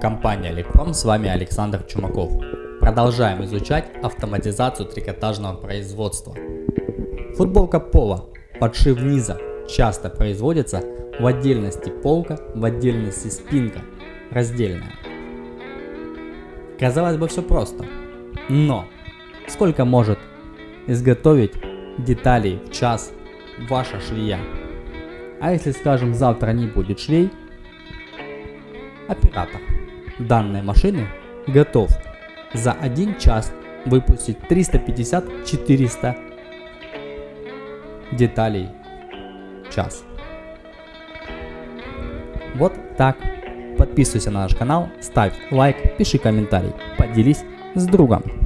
Компания Электрон, с вами Александр Чумаков. Продолжаем изучать автоматизацию трикотажного производства. Футболка пола, подшив низа, часто производится в отдельности полка, в отдельности спинка, раздельная. Казалось бы все просто, но сколько может изготовить деталей в час ваша швея? А если скажем завтра не будет швей, оператор данной машины готов за один час выпустить 350-400 деталей в час. Вот так. Подписывайся на наш канал, ставь лайк, пиши комментарий, поделись с другом.